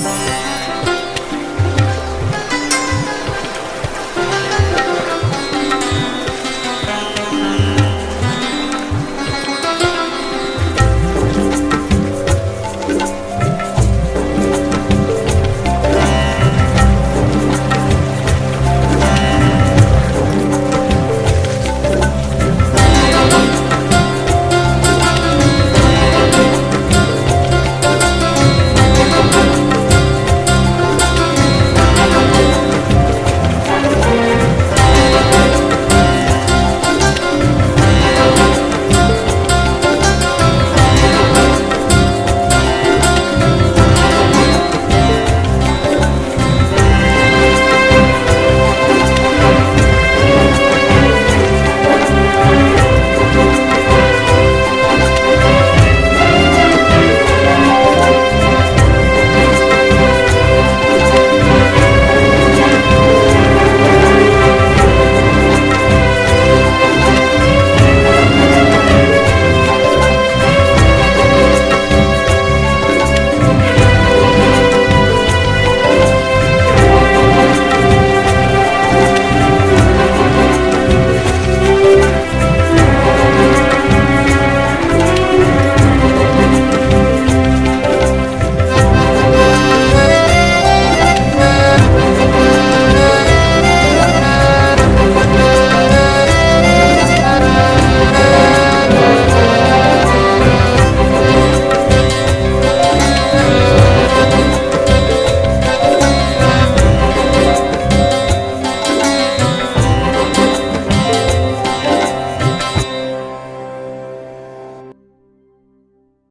Bye.